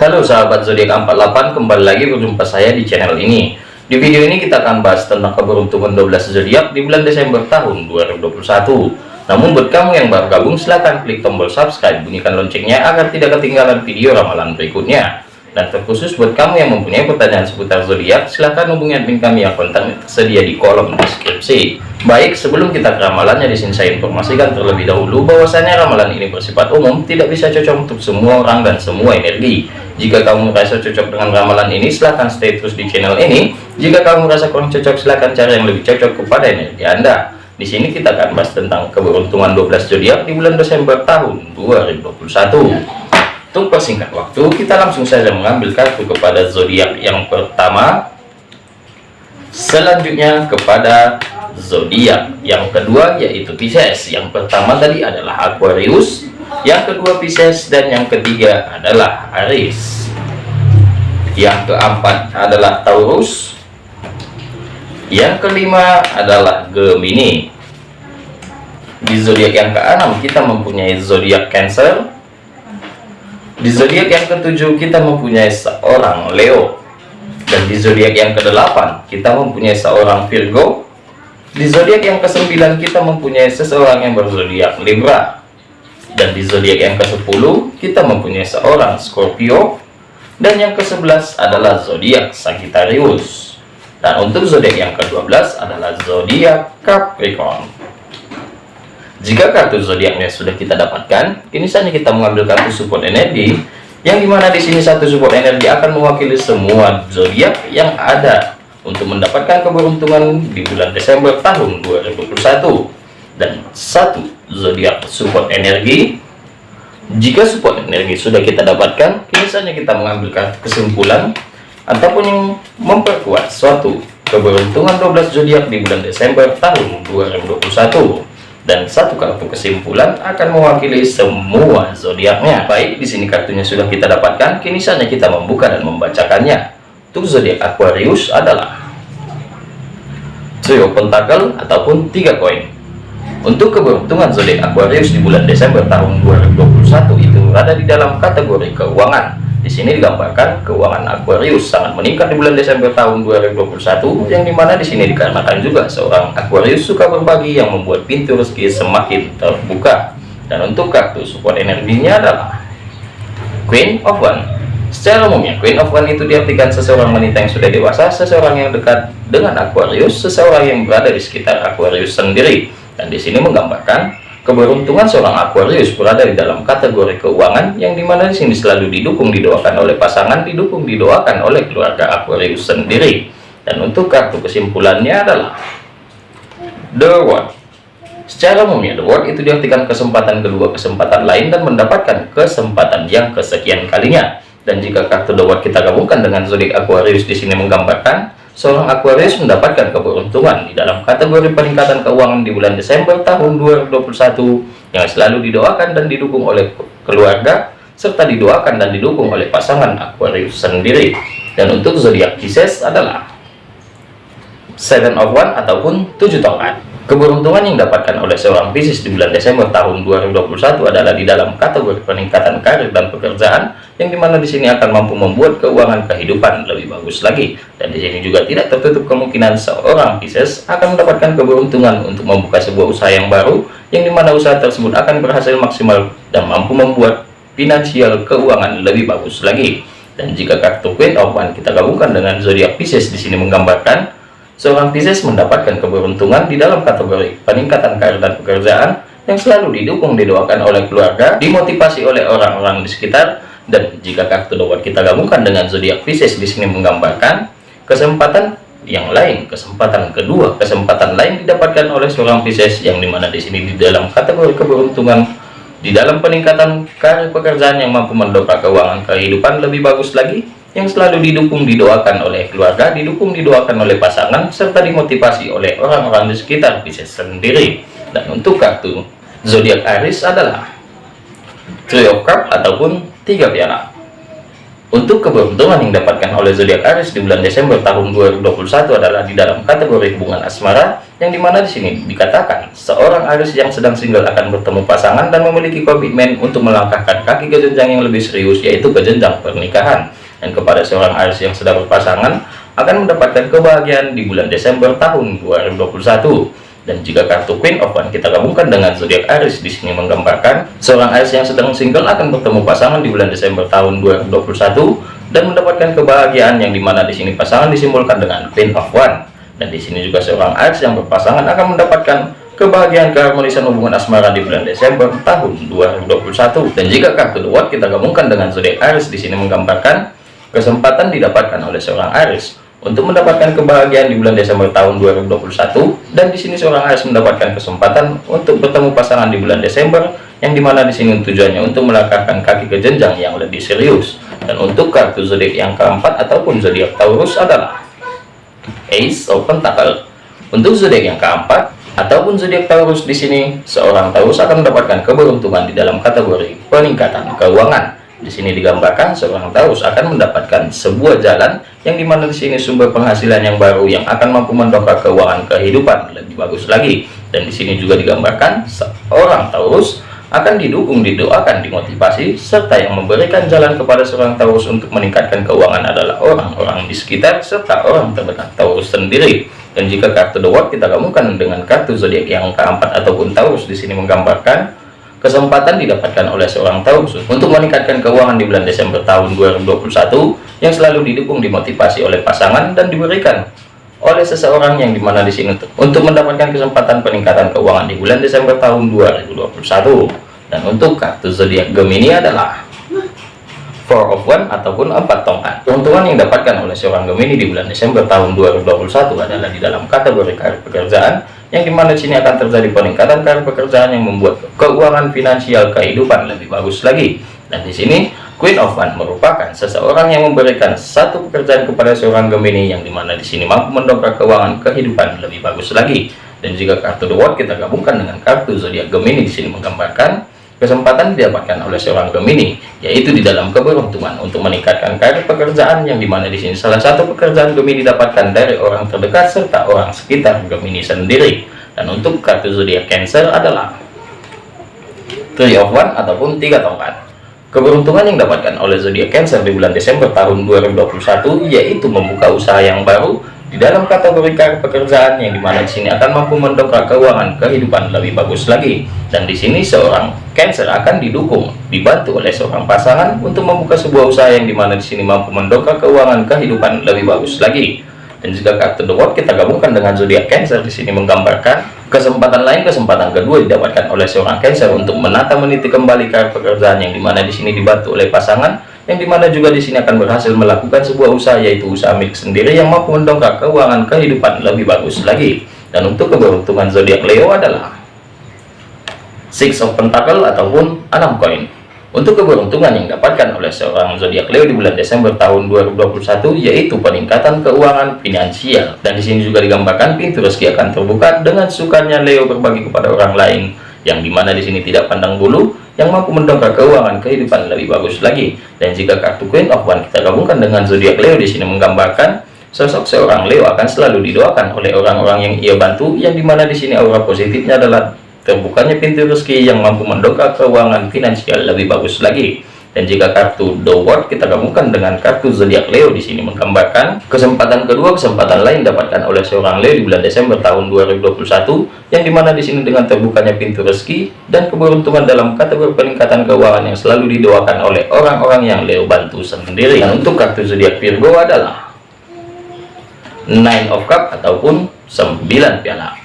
Halo sahabat zodiak 48 kembali lagi berjumpa saya di channel ini di video ini kita akan bahas tentang keberuntungan 12 zodiak di bulan Desember tahun 2021 namun buat kamu yang baru gabung silahkan klik tombol subscribe bunyikan loncengnya agar tidak ketinggalan video ramalan berikutnya dan terkhusus buat kamu yang mempunyai pertanyaan seputar zodiak, silahkan hubungi admin kami yang kontak tersedia di kolom deskripsi. Baik, sebelum kita ke ramalannya, di sini saya informasikan terlebih dahulu bahwasanya ramalan ini bersifat umum, tidak bisa cocok untuk semua orang dan semua energi. Jika kamu merasa cocok dengan ramalan ini, silahkan stay terus di channel ini. Jika kamu merasa kurang cocok, silahkan cari yang lebih cocok kepada energi Anda. Di sini kita akan bahas tentang keberuntungan 12 zodiak di bulan Desember tahun 2021. Untuk persingkat waktu, kita langsung saja mengambil kartu kepada zodiak yang pertama. Selanjutnya kepada zodiak yang kedua yaitu Pisces. Yang pertama tadi adalah Aquarius, yang kedua Pisces dan yang ketiga adalah Aries. Yang keempat adalah Taurus. Yang kelima adalah Gemini. Di zodiak yang keenam kita mempunyai zodiak Cancer, di zodiak yang ketujuh kita mempunyai seorang Leo. Dan di zodiak yang kedelapan kita mempunyai seorang Virgo. Di zodiak yang kesembilan kita mempunyai seseorang yang berzodiak Libra. Dan di zodiak yang ke-10 kita mempunyai seorang Scorpio. Dan yang ke-11 adalah zodiak Sagittarius. Dan untuk zodiak yang ke-12 adalah zodiak Capricorn. Jika kartu zodiaknya sudah kita dapatkan, kini saatnya kita mengambil kartu support energi, yang di mana di sini satu support energi akan mewakili semua zodiak yang ada untuk mendapatkan keberuntungan di bulan Desember tahun 2021 dan satu zodiak support energi. Jika support energi sudah kita dapatkan, kini saatnya kita mengambil kartu kesimpulan ataupun yang memperkuat suatu keberuntungan 12 zodiak di bulan Desember tahun 2021 dan satu kartu kesimpulan akan mewakili semua zodiaknya. Baik, di sini kartunya sudah kita dapatkan, kini saatnya kita membuka dan membacakannya. Untuk zodiak Aquarius adalah trio pentakel ataupun tiga koin. Untuk keberuntungan zodiak Aquarius di bulan Desember tahun 2021 itu berada di dalam kategori keuangan di sini digambarkan keuangan Aquarius sangat meningkat di bulan Desember tahun 2021, yang di mana di sini dikarenakan juga seorang Aquarius suka berbagi yang membuat pintu rezeki semakin terbuka. Dan untuk kartu support energinya adalah Queen of One. Secara umumnya, Queen of One itu diartikan seseorang wanita yang sudah dewasa, seseorang yang dekat dengan Aquarius, seseorang yang berada di sekitar Aquarius sendiri. Dan di sini menggambarkan Keberuntungan seorang Aquarius berada di dalam kategori keuangan yang di mana di sini selalu didukung didoakan oleh pasangan, didukung didoakan oleh keluarga Aquarius sendiri. Dan untuk kartu kesimpulannya adalah The World. Secara umumnya The World itu diartikan kesempatan kedua, kesempatan lain dan mendapatkan kesempatan yang kesekian kalinya. Dan jika kartu The World kita gabungkan dengan zodiak Aquarius di sini menggambarkan seorang Aquarius mendapatkan keberuntungan di dalam kategori peningkatan keuangan di bulan Desember tahun 2021 yang selalu didoakan dan didukung oleh keluarga serta didoakan dan didukung oleh pasangan Aquarius sendiri. Dan untuk zodiak Pisces adalah Seven of One ataupun tujuh tongkat Keberuntungan yang didapatkan oleh seorang Pisces di bulan Desember tahun 2021 adalah di dalam kategori peningkatan karir dan pekerjaan yang di mana di sini akan mampu membuat keuangan kehidupan lebih bagus lagi. Dan di sini juga tidak tertutup kemungkinan seorang Pisces akan mendapatkan keberuntungan untuk membuka sebuah usaha yang baru yang di mana usaha tersebut akan berhasil maksimal dan mampu membuat finansial keuangan lebih bagus lagi. Dan jika kartu Queen of One kita gabungkan dengan zodiak Pisces di sini menggambarkan Seorang Pisces mendapatkan keberuntungan di dalam kategori peningkatan karir dan pekerjaan yang selalu didukung didoakan oleh keluarga, dimotivasi oleh orang-orang di sekitar, dan jika kartu doa kita gabungkan dengan zodiak Pisces di sini menggambarkan kesempatan yang lain, kesempatan kedua, kesempatan lain didapatkan oleh seorang Pisces yang di mana di sini di dalam kategori keberuntungan di dalam peningkatan karir pekerjaan yang mampu mendongkrak keuangan kehidupan lebih bagus lagi yang selalu didukung didoakan oleh keluarga, didukung didoakan oleh pasangan, serta dimotivasi oleh orang-orang di sekitar bisa sendiri. Dan untuk kartu zodiak Aries adalah Three of Cup ataupun tiga piala. Untuk keberuntungan yang didapatkan oleh zodiak Aries di bulan Desember tahun 2021 adalah di dalam kategori hubungan asmara, yang di mana di sini dikatakan seorang Aries yang sedang single akan bertemu pasangan dan memiliki komitmen untuk melangkahkan kaki ke jenjang yang lebih serius, yaitu ke jenjang pernikahan. Dan kepada seorang Aries yang sedang berpasangan akan mendapatkan kebahagiaan di bulan Desember tahun 2021 dan jika kartu Queen of One kita gabungkan dengan zodiak Aries di sini menggambarkan seorang Aries yang sedang single akan bertemu pasangan di bulan Desember tahun 2021 dan mendapatkan kebahagiaan yang di mana di sini pasangan disimbolkan dengan Queen of One. Dan di sini juga seorang Aries yang berpasangan akan mendapatkan kebahagiaan keharmonisan hubungan asmara di bulan Desember tahun 2021 dan jika kartu The World kita gabungkan dengan zodiak Aries di sini menggambarkan kesempatan didapatkan oleh seorang Aries untuk mendapatkan kebahagiaan di bulan Desember tahun 2021 dan di sini seorang Aries mendapatkan kesempatan untuk bertemu pasangan di bulan Desember yang di mana di sini tujuannya untuk melangkahkan kaki ke jenjang yang lebih serius. Dan untuk kartu zodiak yang keempat ataupun zodiak Taurus adalah Ace of Pentacle untuk zodiak yang keempat ataupun zodiak Taurus di sini seorang Taurus akan mendapatkan keberuntungan di dalam kategori peningkatan keuangan di sini digambarkan seorang Taurus akan mendapatkan sebuah jalan yang di mana di sini sumber penghasilan yang baru yang akan mampu mendongkrak keuangan kehidupan lebih bagus lagi. Dan di sini juga digambarkan seorang Taurus akan didukung, didoakan, dimotivasi, serta yang memberikan jalan kepada seorang Taurus untuk meningkatkan keuangan adalah orang-orang di sekitar serta orang terdekat Taurus sendiri. Dan jika kartu The World kita gabungkan dengan kartu zodiak yang keempat ataupun Taurus di sini menggambarkan Kesempatan didapatkan oleh seorang Taurus untuk meningkatkan keuangan di bulan Desember tahun 2021 yang selalu didukung dimotivasi oleh pasangan dan diberikan oleh seseorang yang di mana di sini untuk mendapatkan kesempatan peningkatan keuangan di bulan Desember tahun 2021 dan untuk kartu zodiak Gemini adalah four of one ataupun empat tongkat. Keuntungan yang didapatkan oleh seorang Gemini di bulan Desember tahun 2021 adalah di dalam kategori karir pekerjaan yang di mana sini akan terjadi peningkatan karir pekerjaan yang membuat keuangan finansial kehidupan lebih bagus lagi. Dan di sini Queen of One merupakan seseorang yang memberikan satu pekerjaan kepada seorang Gemini yang di mana di sini mampu mendongkrak keuangan kehidupan lebih bagus lagi. Dan jika kartu The World kita gabungkan dengan kartu zodiak Gemini di sini menggambarkan kesempatan didapatkan oleh seorang Gemini yaitu di dalam keberuntungan untuk meningkatkan karir pekerjaan yang di mana di sini salah satu pekerjaan Gemini didapatkan dari orang terdekat serta orang sekitar Gemini sendiri. Dan untuk kartu zodiak Cancer adalah Three of One ataupun tiga tongkat. Keberuntungan yang didapatkan oleh zodiak Cancer di bulan Desember tahun 2021 yaitu membuka usaha yang baru di dalam kategori pekerjaan yang di mana di sini akan mampu mendongkrak keuangan kehidupan lebih bagus lagi. Dan di sini seorang Cancer akan didukung dibantu oleh seorang pasangan untuk membuka sebuah usaha yang di mana di sini mampu mendongkrak keuangan kehidupan lebih bagus lagi. Dan jika kartu The World kita gabungkan dengan zodiak Cancer di sini menggambarkan kesempatan lain kesempatan kedua didapatkan oleh seorang Cancer untuk menata meniti kembali karir pekerjaan yang di mana di sini dibantu oleh pasangan yang di mana juga di sini akan berhasil melakukan sebuah usaha yaitu usaha milik sendiri yang mampu mendongkrak keuangan kehidupan lebih bagus lagi. Dan untuk keberuntungan zodiak Leo adalah Six of Pentacle ataupun enam koin. Untuk keberuntungan yang didapatkan oleh seorang zodiak Leo di bulan Desember tahun 2021 yaitu peningkatan keuangan finansial. Dan di sini juga digambarkan pintu rezeki akan terbuka dengan sukanya Leo berbagi kepada orang lain yang di mana di sini tidak pandang bulu yang mampu mendongkrak keuangan kehidupan lebih bagus lagi. Dan jika kartu Queen of One kita gabungkan dengan zodiak Leo di sini menggambarkan sosok seorang Leo akan selalu didoakan oleh orang-orang yang ia bantu yang di mana di sini aura positifnya adalah terbukanya pintu rezeki yang mampu mendongkrak keuangan finansial lebih bagus lagi dan jika kartu The World kita gabungkan dengan kartu zodiak Leo di sini menggambarkan kesempatan kedua kesempatan lain dapatkan oleh seorang Leo di bulan Desember tahun 2021 yang di mana di sini dengan terbukanya pintu rezeki dan keberuntungan dalam kategori peningkatan keuangan yang selalu didoakan oleh orang-orang yang Leo bantu sendiri. Dan untuk kartu zodiak Virgo adalah Nine of Cup ataupun 9 piala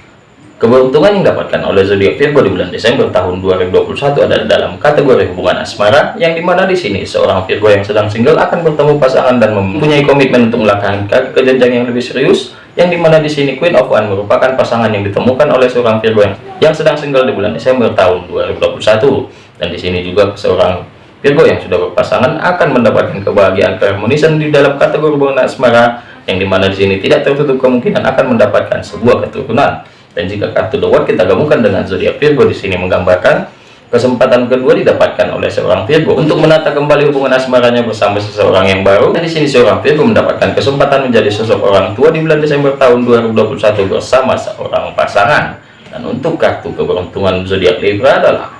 Keberuntungan yang didapatkan oleh zodiak Virgo di bulan Desember tahun 2021 adalah dalam kategori hubungan asmara, yang di mana di sini seorang Virgo yang sedang single akan bertemu pasangan dan mempunyai komitmen untuk melakukan ke jenjang yang lebih serius, yang di mana di sini Queen of One merupakan pasangan yang ditemukan oleh seorang Virgo yang, yang sedang single di bulan Desember tahun 2021, dan di sini juga seorang Virgo yang sudah berpasangan akan mendapatkan kebahagiaan keharmonisan di dalam kategori hubungan asmara, yang di mana di sini tidak tertutup kemungkinan akan mendapatkan sebuah keturunan dan jika kartu The World kita gabungkan dengan zodiak Virgo di sini menggambarkan Kesempatan kedua didapatkan oleh seorang Virgo untuk menata kembali hubungan asmaranya bersama seseorang yang baru. Dan di sini seorang Virgo mendapatkan kesempatan menjadi sosok orang tua di bulan Desember tahun 2021 bersama seorang pasangan. Dan untuk kartu keberuntungan zodiak Libra adalah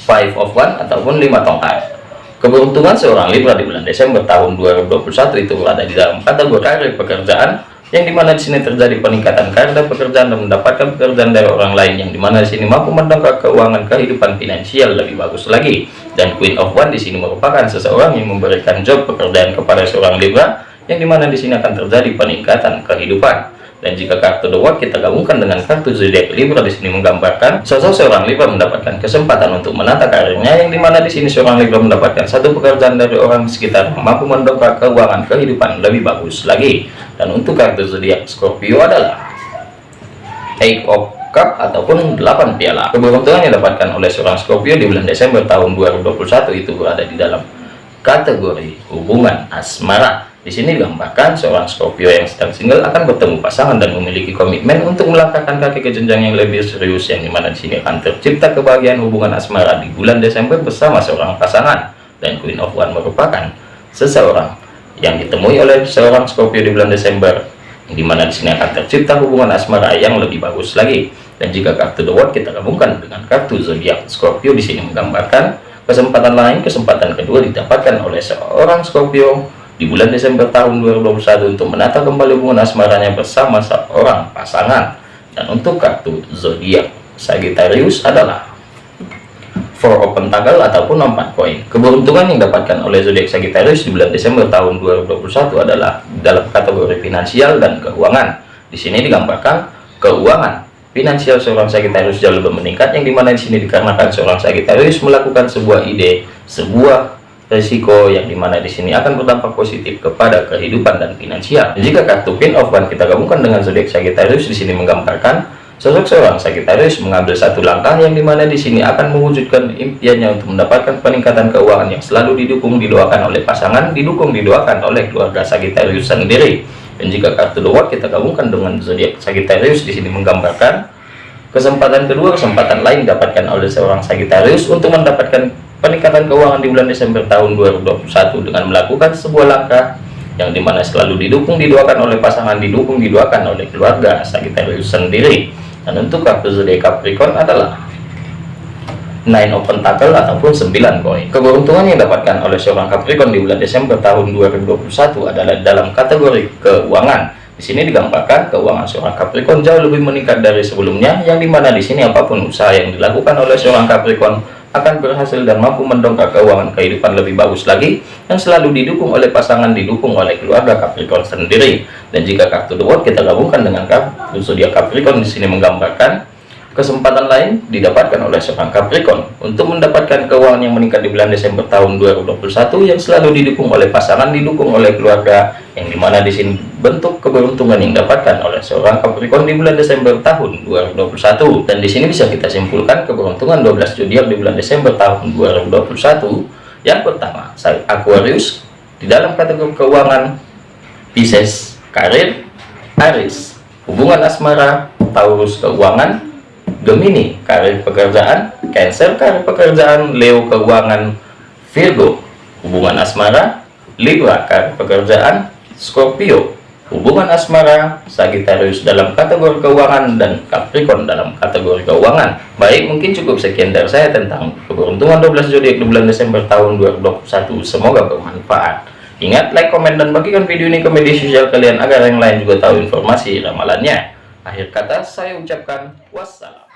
Five of One ataupun lima tongkat. Keberuntungan seorang Libra di bulan Desember tahun 2021 itu berada di dalam kategori karir pekerjaan yang di mana di sini terjadi peningkatan karir pekerjaan dan mendapatkan pekerjaan dari orang lain. Yang di mana di sini mampu mendongkrak keuangan kehidupan finansial lebih bagus lagi. Dan Queen of One di sini merupakan seseorang yang memberikan job pekerjaan kepada seorang Libra. Yang di mana di sini akan terjadi peningkatan kehidupan dan jika kartu World kita gabungkan dengan kartu zodiak Libra di sini menggambarkan sosok seorang Libra mendapatkan kesempatan untuk menata karirnya yang di mana di sini seorang Libra mendapatkan satu pekerjaan dari orang sekitar mampu mendongkrak keuangan kehidupan lebih bagus lagi. Dan untuk kartu zodiak Scorpio adalah Eight of Cup ataupun 8 piala. Keberuntungan yang didapatkan oleh seorang Scorpio di bulan Desember tahun 2021 itu berada di dalam kategori hubungan asmara di sini digambarkan seorang Scorpio yang sedang single akan bertemu pasangan dan memiliki komitmen untuk melangkahkan kaki ke jenjang yang lebih serius yang di mana di sini akan tercipta kebahagiaan hubungan asmara di bulan Desember bersama seorang pasangan. Dan Queen of One merupakan seseorang yang ditemui oleh seorang Scorpio di bulan Desember yang di mana di sini akan tercipta hubungan asmara yang lebih bagus lagi. Dan jika kartu The World kita gabungkan dengan kartu zodiak Scorpio di sini menggambarkan kesempatan lain kesempatan kedua didapatkan oleh seorang Scorpio di bulan Desember tahun 2021 untuk menata kembali hubungan asmaranya bersama seorang pasangan. Dan untuk kartu zodiak Sagittarius adalah four open tanggal ataupun empat koin. Keberuntungan yang didapatkan oleh zodiak Sagittarius di bulan Desember tahun 2021 adalah dalam kategori finansial dan keuangan. Di sini digambarkan keuangan. Finansial seorang Sagittarius jauh lebih meningkat yang di mana di sini dikarenakan seorang Sagittarius melakukan sebuah ide sebuah resiko yang di mana di sini akan berdampak positif kepada kehidupan dan finansial. Jika kartu Queen of One kita gabungkan dengan zodiak Sagittarius di sini menggambarkan sosok seorang Sagittarius mengambil satu langkah yang di mana di sini akan mewujudkan impiannya untuk mendapatkan peningkatan keuangan yang selalu didukung didoakan oleh pasangan, didukung didoakan oleh keluarga Sagittarius sendiri. Dan jika kartu The kita gabungkan dengan zodiak Sagittarius di sini menggambarkan kesempatan kedua kesempatan lain didapatkan oleh seorang Sagittarius untuk mendapatkan peningkatan keuangan di bulan Desember tahun 2021 dengan melakukan sebuah langkah yang di mana selalu didukung didoakan oleh pasangan didukung didoakan oleh keluarga Sagittarius sendiri. Dan untuk kartu zodiak Capricorn adalah nine open tackle ataupun 9 koin. Keberuntungan yang didapatkan oleh seorang Capricorn di bulan Desember tahun 2021 adalah dalam kategori keuangan. Di sini digambarkan keuangan seorang Capricorn jauh lebih meningkat dari sebelumnya yang di mana di sini apa pun usaha yang dilakukan oleh seorang Capricorn akan berhasil dan mampu mendongkrak keuangan kehidupan lebih bagus lagi yang selalu didukung oleh pasangan didukung oleh keluarga Capricorn sendiri. Dan jika kartu The World kita gabungkan dengan kartu zodiak Capricorn di sini menggambarkan Kesempatan lain didapatkan oleh seorang Capricorn untuk mendapatkan keuangan yang meningkat di bulan Desember tahun 2021 yang selalu didukung oleh pasangan, didukung oleh keluarga, yang di mana di sini bentuk keberuntungan yang didapatkan oleh seorang Capricorn di bulan Desember tahun 2021. Dan di sini bisa kita simpulkan keberuntungan 12 zodiak di bulan Desember tahun 2021. Yang pertama, saya Aquarius di dalam kategori keuangan, Pisces, karir, Aries, hubungan asmara, Taurus keuangan, Gemini karir pekerjaan Cancer karir pekerjaan Leo keuangan Virgo hubungan asmara Libra karir pekerjaan Scorpio hubungan asmara Sagittarius dalam kategori keuangan dan Capricorn dalam kategori keuangan. Baik mungkin cukup sekian dari saya tentang keberuntungan 12 zodiak di bulan Desember tahun 2021 semoga bermanfaat. Ingat like komen dan bagikan video ini ke media sosial kalian agar yang lain juga tahu informasi ramalannya. Akhir kata saya ucapkan wassalam